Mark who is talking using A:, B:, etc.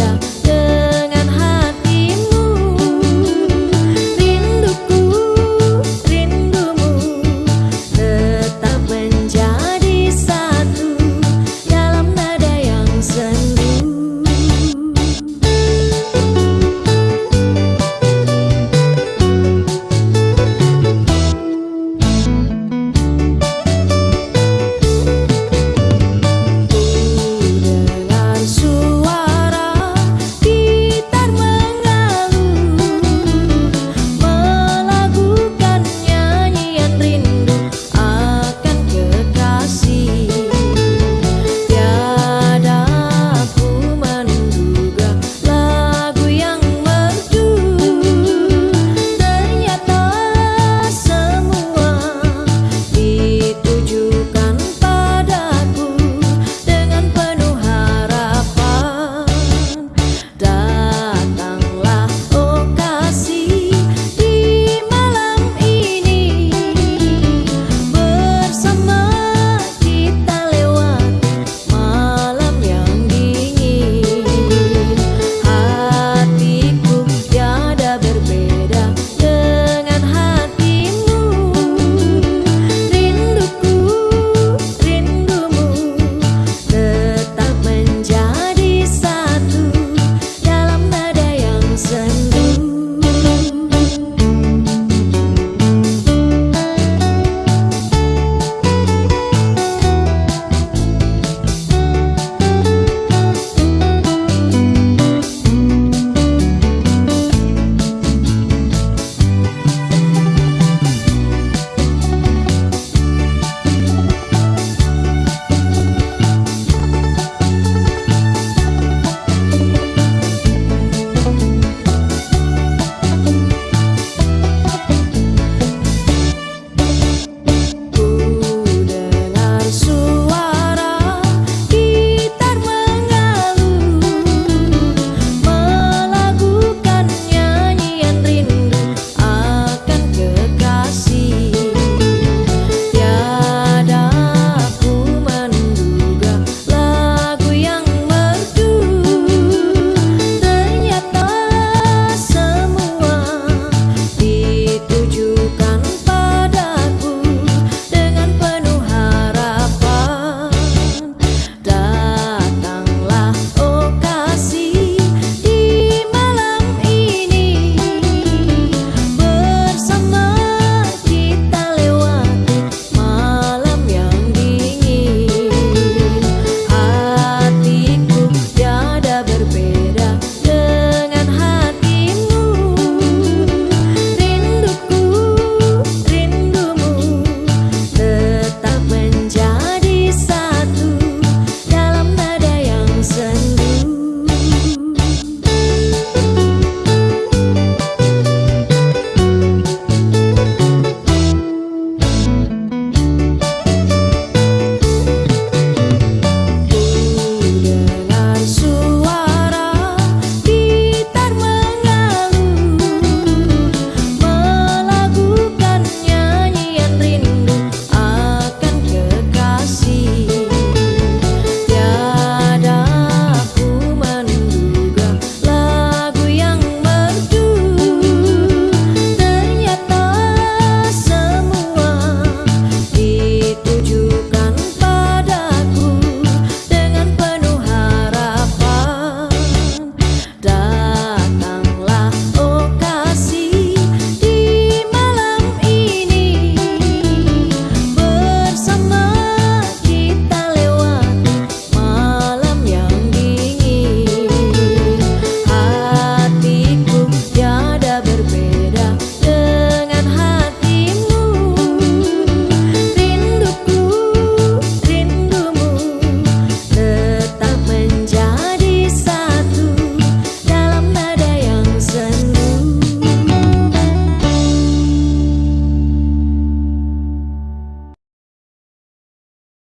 A: тебя.